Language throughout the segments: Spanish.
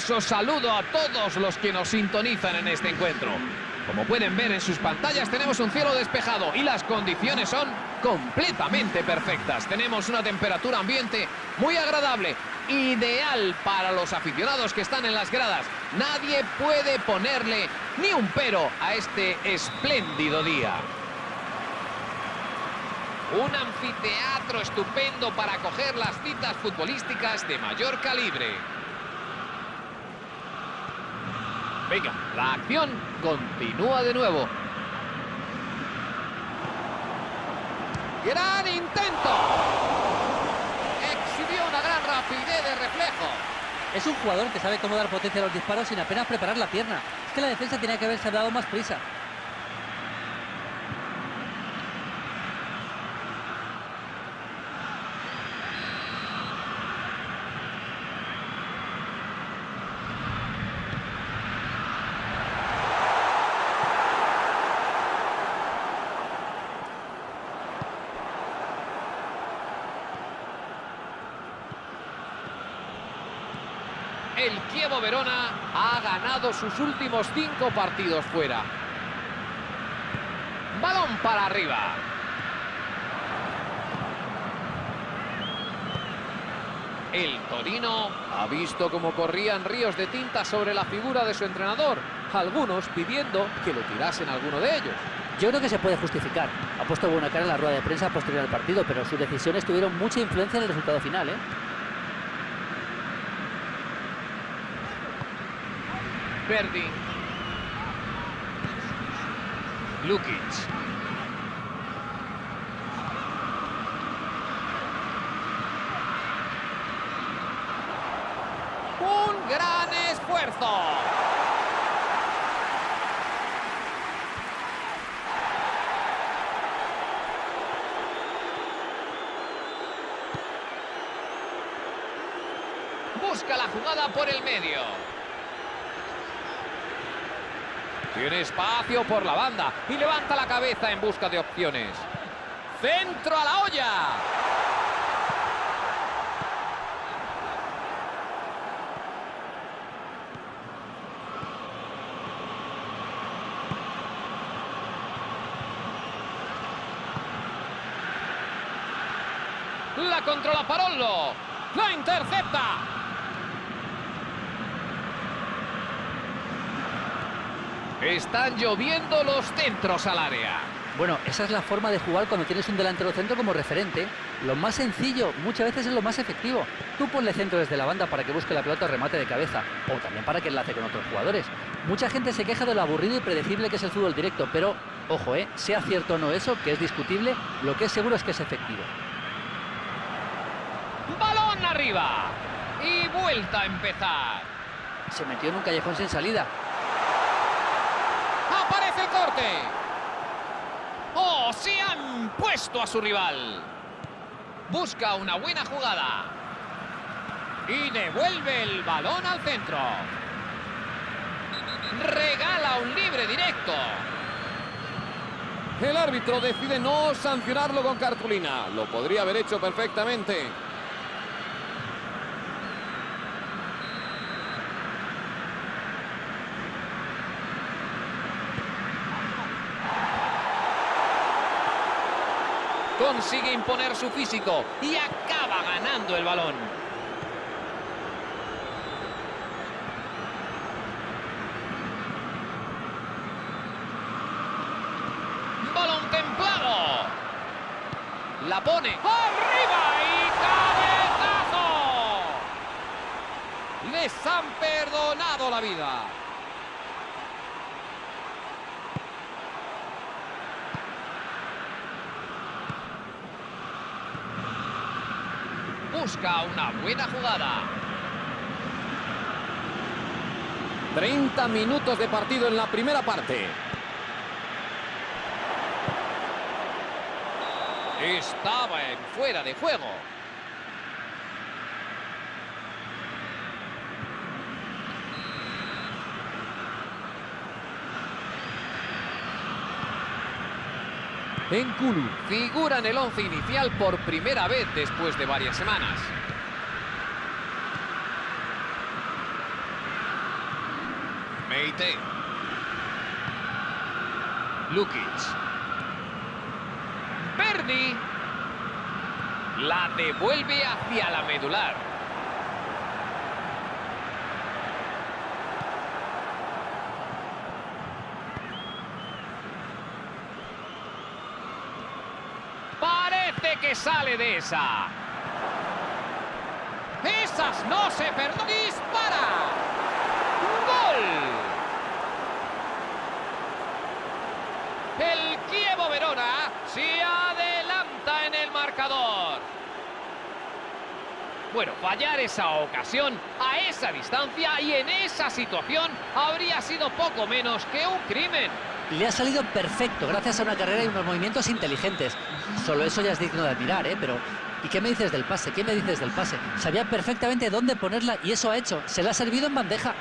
afectuoso saludo a todos los que nos sintonizan en este encuentro. Como pueden ver en sus pantallas tenemos un cielo despejado y las condiciones son completamente perfectas. Tenemos una temperatura ambiente muy agradable, ideal para los aficionados que están en las gradas. Nadie puede ponerle ni un pero a este espléndido día. Un anfiteatro estupendo para acoger las citas futbolísticas de mayor calibre. Venga, la acción continúa de nuevo. ¡Gran intento! Exhibió una gran rapidez de reflejo. Es un jugador que sabe cómo dar potencia a los disparos sin apenas preparar la pierna. Es que la defensa tenía que haberse dado más prisa. Verona ha ganado sus últimos cinco partidos fuera. Balón para arriba. El Torino ha visto cómo corrían ríos de tinta sobre la figura de su entrenador, algunos pidiendo que lo tirasen alguno de ellos. Yo creo que se puede justificar. Ha puesto buena cara en la rueda de prensa posterior al partido, pero sus decisiones tuvieron mucha influencia en el resultado final, ¿eh? Verdi. Lukic. Un gran esfuerzo. Busca la jugada por el medio. Tiene espacio por la banda y levanta la cabeza en busca de opciones. ¡Centro a la olla! La controla Parollo. La intercepta. Están lloviendo los centros al área. Bueno, esa es la forma de jugar cuando tienes un delantero centro como referente. Lo más sencillo, muchas veces es lo más efectivo. Tú ponle centro desde la banda para que busque la pelota o remate de cabeza, o también para que enlace con otros jugadores. Mucha gente se queja de lo aburrido y predecible que es el fútbol directo, pero, ojo, eh, sea cierto o no eso, que es discutible, lo que es seguro es que es efectivo. Balón arriba. Y vuelta a empezar. Se metió en un callejón sin salida. Corte. ¡Oh! Se han puesto a su rival. Busca una buena jugada. Y devuelve el balón al centro. Regala un libre directo. El árbitro decide no sancionarlo con cartulina. Lo podría haber hecho perfectamente. Consigue imponer su físico y acaba ganando el balón. Balón templado. La pone arriba y cabezazo. Les han perdonado la vida. Busca una buena jugada. 30 minutos de partido en la primera parte. Estaba en fuera de juego. Enkulu figura en el once inicial por primera vez después de varias semanas. Meite. Lukic. Berni. La devuelve hacia la medular. Parece que sale de esa. Esas no se perdonan. ¡Dispara! ¡Gol! El Kievo Verona se adelanta en el marcador. Bueno, fallar esa ocasión a esa distancia y en esa situación habría sido poco menos que un crimen. Le ha salido perfecto gracias a una carrera y unos movimientos inteligentes. Solo eso ya es digno de admirar, ¿eh? Pero, ¿y qué me dices del pase? ¿Qué me dices del pase? Sabía perfectamente dónde ponerla y eso ha hecho. Se la ha servido en bandeja.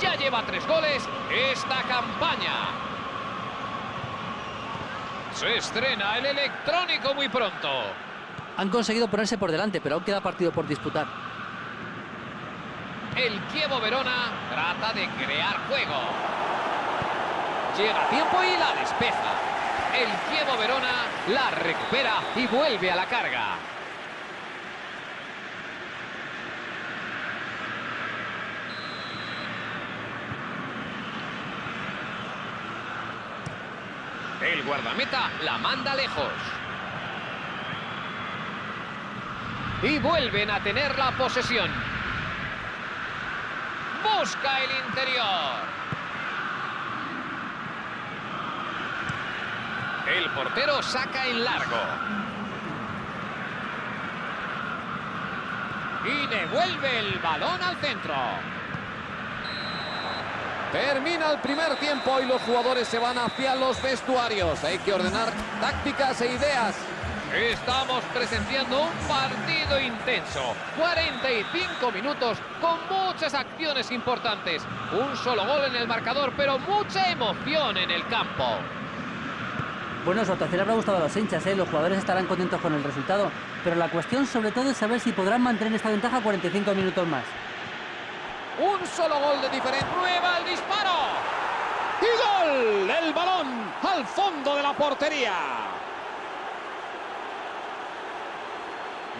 Ya lleva tres goles esta campaña. Se estrena el electrónico muy pronto. Han conseguido ponerse por delante, pero aún queda partido por disputar. El Kievo Verona trata de crear juego. Llega a tiempo y la despeja. El Kievo Verona la recupera y vuelve a la carga. El guardameta la manda lejos. Y vuelven a tener la posesión. Busca el interior. El portero saca en largo. Y devuelve el balón al centro. Termina el primer tiempo y los jugadores se van hacia los vestuarios. Hay que ordenar tácticas e ideas. Estamos presenciando un partido intenso. 45 minutos con muchas acciones importantes. Un solo gol en el marcador, pero mucha emoción en el campo. Bueno, su actuación habrá gustado a los hinchas, ¿eh? los jugadores estarán contentos con el resultado, pero la cuestión sobre todo es saber si podrán mantener esta ventaja 45 minutos más. Un solo gol de diferencia. Prueba el disparo. Y gol. El balón al fondo de la portería.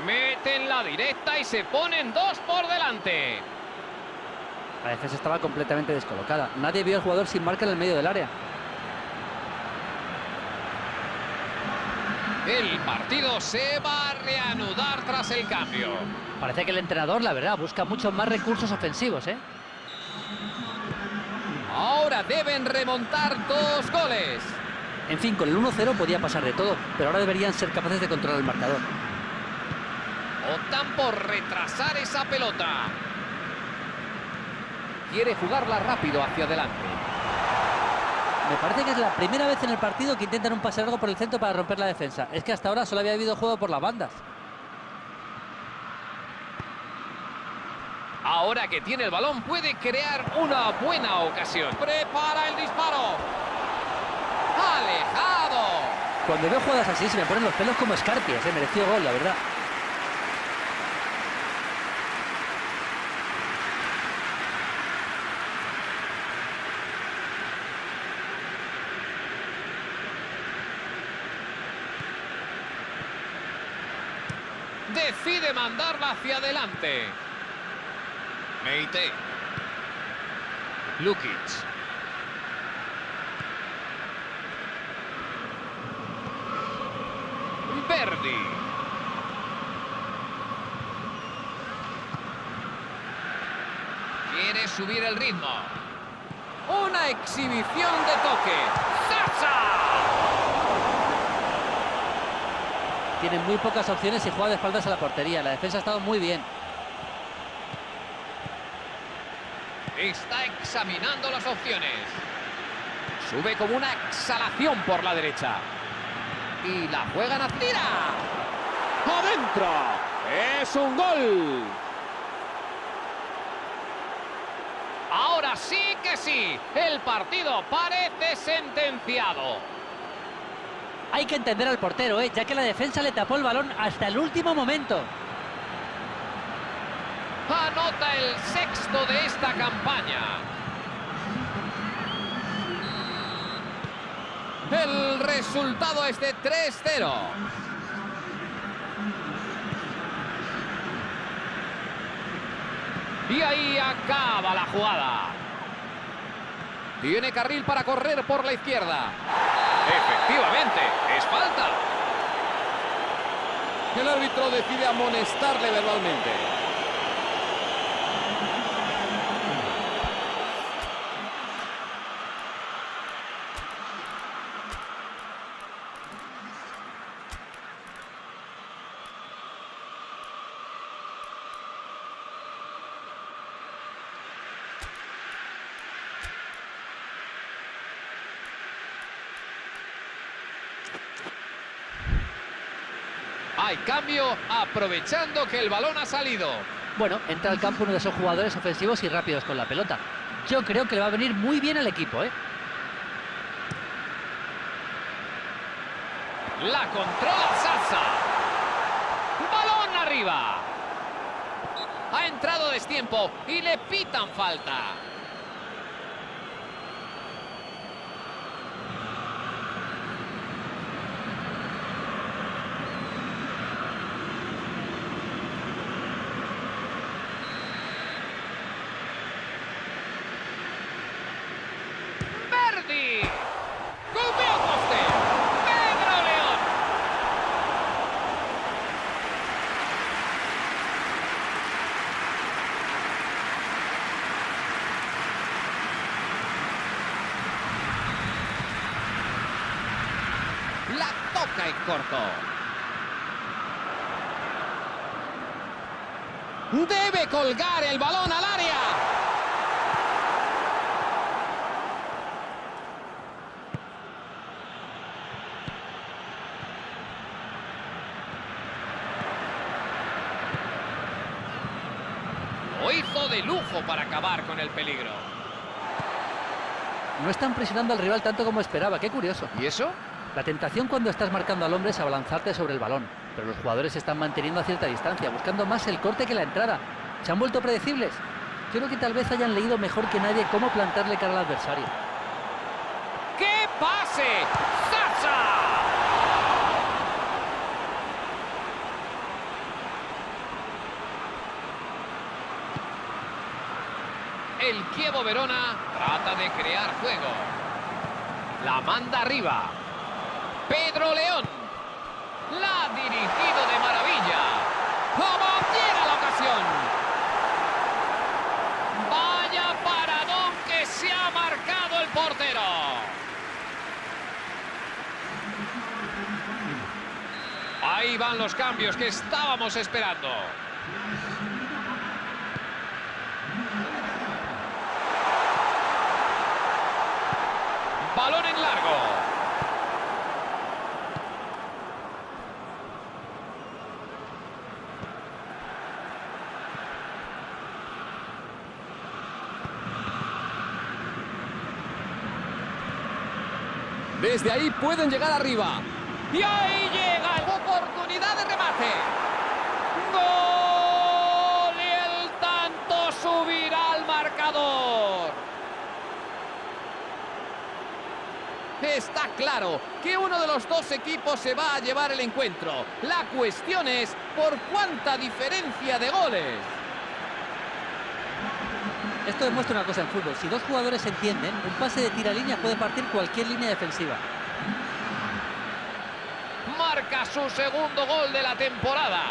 Meten la directa y se ponen dos por delante. La defensa estaba completamente descolocada. Nadie vio al jugador sin marca en el medio del área. El partido se va a reanudar tras el cambio. Parece que el entrenador, la verdad, busca muchos más recursos ofensivos, ¿eh? Ahora deben remontar dos goles. En fin, con el 1-0 podía pasar de todo, pero ahora deberían ser capaces de controlar el marcador. Optan por retrasar esa pelota. Quiere jugarla rápido hacia adelante. Me parece que es la primera vez en el partido que intentan un pase largo por el centro para romper la defensa. Es que hasta ahora solo había habido juego por las bandas. Ahora que tiene el balón puede crear una buena ocasión. Prepara el disparo. Alejado. Cuando veo jugadas así se me ponen los pelos como escarpias. ¿eh? Mereció gol, la verdad. Decide mandarla hacia adelante. Meite. Lukic. Verdi. Quiere subir el ritmo. Una exhibición de toque. ¡Sasa! Tienen muy pocas opciones y juega de espaldas a la portería. La defensa ha estado muy bien. Está examinando las opciones. Sube como una exhalación por la derecha. Y la juegan a tira. ¡Adentro! ¡Es un gol! Ahora sí que sí. El partido parece sentenciado. Hay que entender al portero, ¿eh? ya que la defensa le tapó el balón hasta el último momento. Anota el sexto de esta campaña. El resultado es de 3-0. Y ahí acaba la jugada. Tiene carril para correr por la izquierda. Efectivamente, es falta. El árbitro decide amonestarle verbalmente. Hay cambio aprovechando que el balón ha salido. Bueno, entra al campo uno de esos jugadores ofensivos y rápidos con la pelota. Yo creo que le va a venir muy bien al equipo, ¿eh? La controla Sasa. Balón arriba. Ha entrado destiempo y le pitan falta. Verdi. Golpea poste. Pedro León. La toca en corto. Debe colgar el balón al área. Lo hizo de lujo para acabar con el peligro. No están presionando al rival tanto como esperaba, qué curioso. ¿Y eso? La tentación cuando estás marcando al hombre es abalanzarte sobre el balón, pero los jugadores se están manteniendo a cierta distancia, buscando más el corte que la entrada. ¿Se han vuelto predecibles? Creo que tal vez hayan leído mejor que nadie cómo plantarle cara al adversario. ¡Qué pase! ¡Sasa! El Kievo Verona trata de crear juego. La manda arriba. Pedro León. La ha dirigido de maravilla. ¡Como llega la ocasión! Vaya paradón que se ha marcado el portero. Ahí van los cambios que estábamos esperando. Balón en largo. Desde ahí pueden llegar arriba. Y ahí llega oportunidad de remate. ¡Gol! Y el tanto subirá al marcador. Está claro que uno de los dos equipos se va a llevar el encuentro. La cuestión es por cuánta diferencia de goles. Esto demuestra una cosa en fútbol. Si dos jugadores entienden, un pase de tira línea puede partir cualquier línea defensiva. Marca su segundo gol de la temporada.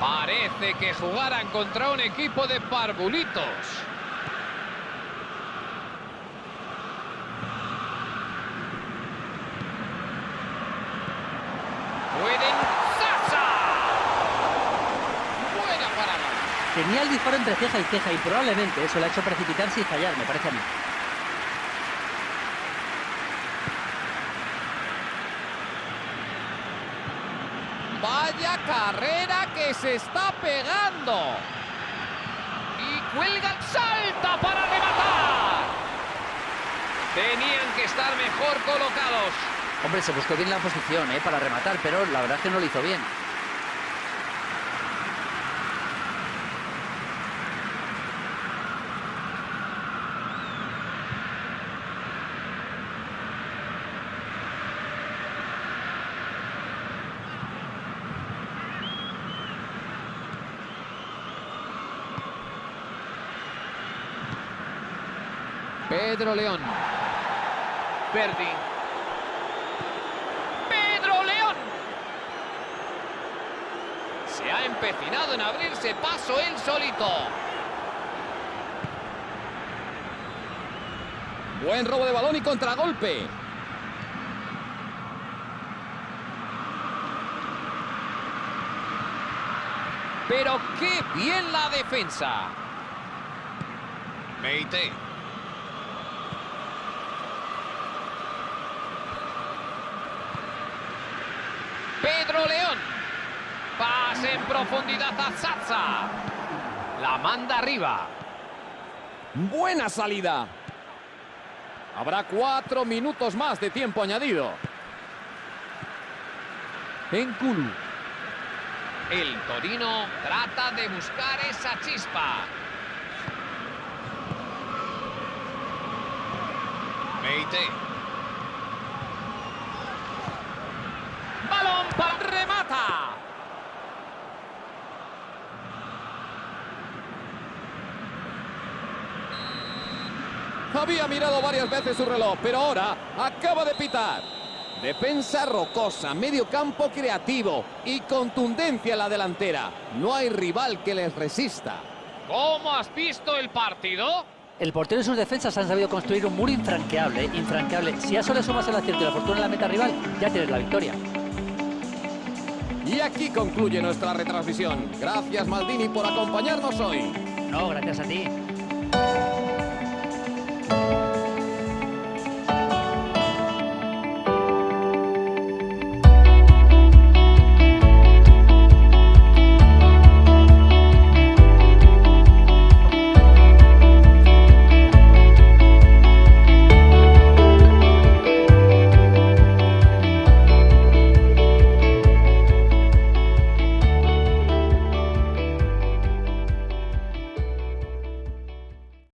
Parece que jugaran contra un equipo de parvulitos. Pueden Sasa. Buena parada. Tenía el disparo entre ceja y ceja y probablemente eso le ha hecho precipitarse y fallar, me parece a mí. Vaya carrera que se está pegando. Y cuelga, salta para rematar. Tenían que estar mejor colocados. Hombre, se buscó bien la posición ¿eh? para rematar, pero la verdad es que no lo hizo bien. Pedro León. Verdi. Pedro León. Se ha empecinado en abrirse paso él solito. Buen robo de balón y contragolpe. Pero qué bien la defensa. Meite. Pedro León. Pase en profundidad a Zaza. La manda arriba. Buena salida. Habrá cuatro minutos más de tiempo añadido. En Kulu. El Torino trata de buscar esa chispa. Meite. Balón para remata. Había mirado varias veces su reloj, pero ahora acaba de pitar. Defensa rocosa, medio campo creativo y contundencia en la delantera. No hay rival que les resista. ¿Cómo has visto el partido? El portero y sus defensas han sabido construir un muro infranqueable, infranqueable. Si a eso le sumas el acierto y la fortuna en la meta rival, ya tienes la victoria. Y aquí concluye nuestra retransmisión. Gracias Maldini por acompañarnos hoy. No, gracias a ti.